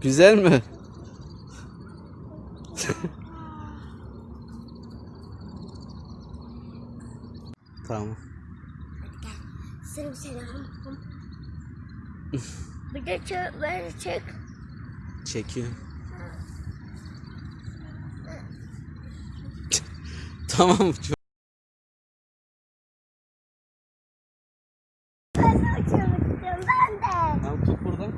Güzel mi? tamam. Sırım selam. Bir de çek, böyle çek. Çekiyor. tamam. çok- Ben de uçurmak istiyorum ben de. Tamam tut buradan.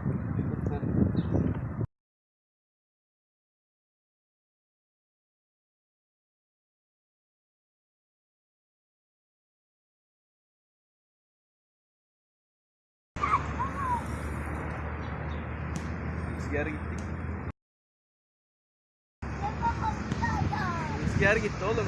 Rüzgar gitti. Rüzgar gitti oğlum.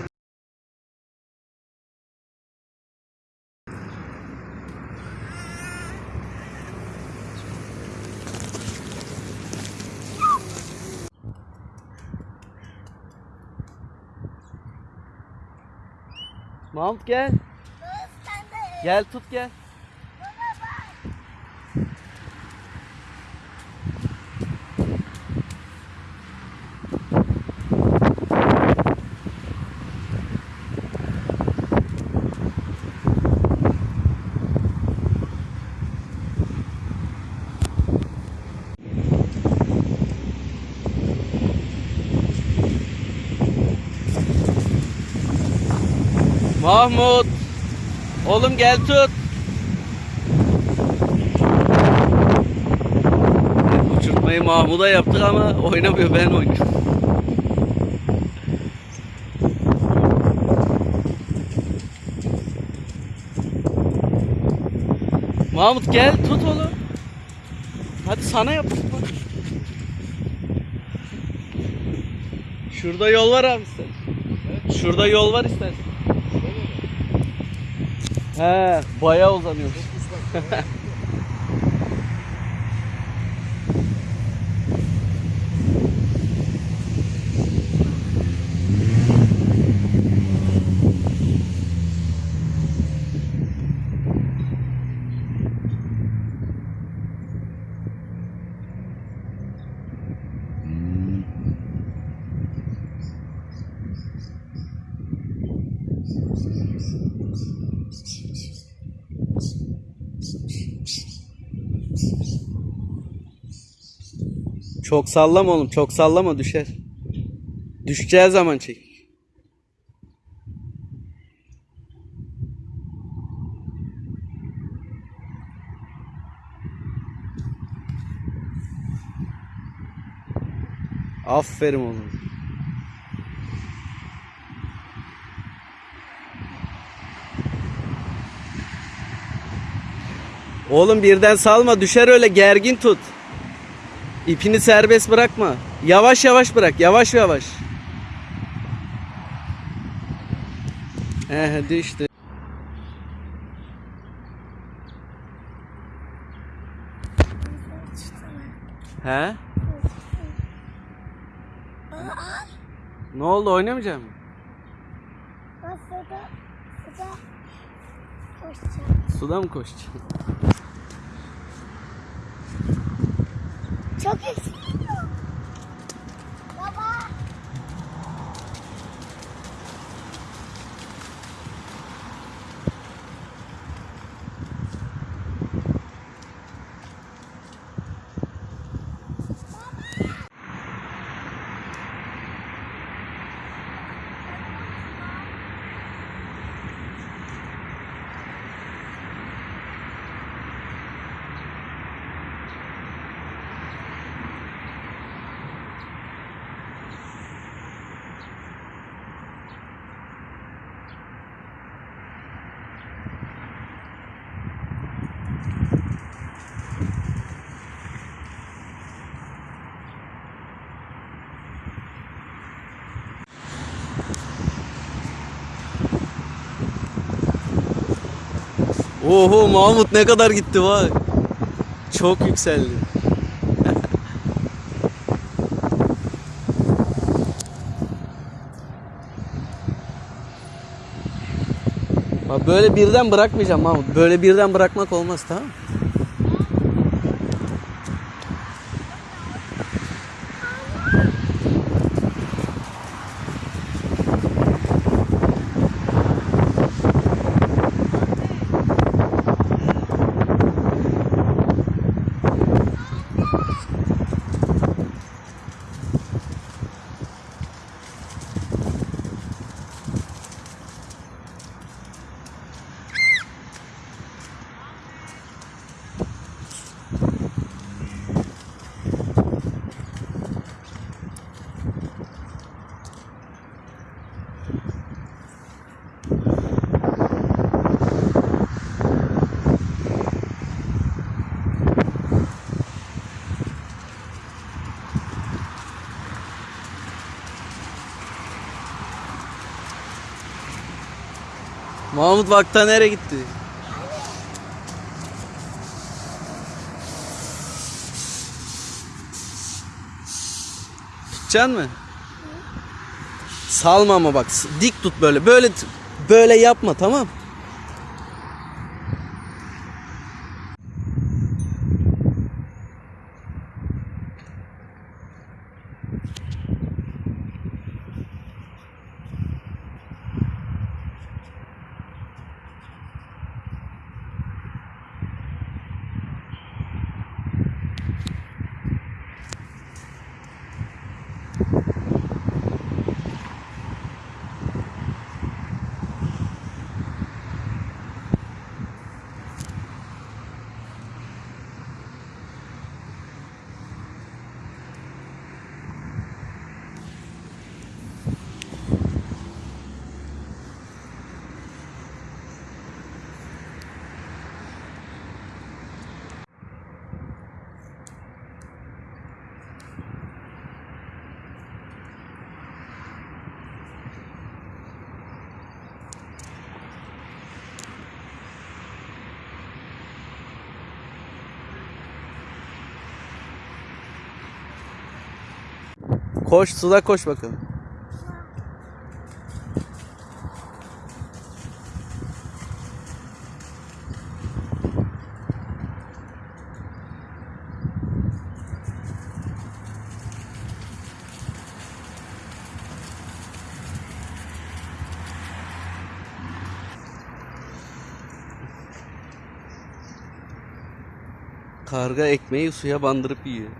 Mahmut gel. Gel tut gel. Mahmut. Oğlum gel tut. Uçurtmayı Mahmut'a yaptık ama oynamıyor ben oynuyorum. Mahmut gel tut oğlum. Hadi sana yap. Şurada yol var abi sen. Şurada yol var istersen. He, bayağı uzanıyor. Çok sallama oğlum, çok sallama düşer. Düşeceği zaman çek. Aferin oğlum. Oğlum birden salma düşer öyle gergin tut. İpini serbest bırakma. Yavaş yavaş bırak. Yavaş yavaş. He düştü. He? Aa, Ne oldu oynamayacak mısın? suda, suda koşacağım. Suda mı koşacaksın? Çok yükseliyor. Oho Mahmut ne kadar gitti bak. Çok yükseldi. Böyle birden bırakmayacağım Mahmut. Böyle birden bırakmak olmaz tamam mı? Mahmut Vakta nereye gitti? Tutacaksın mı? Salma ama bak. Dik tut böyle. Böyle böyle yapma tamam? Koş suda koş bakalım. Karga ekmeği suya bandırıp yiyor.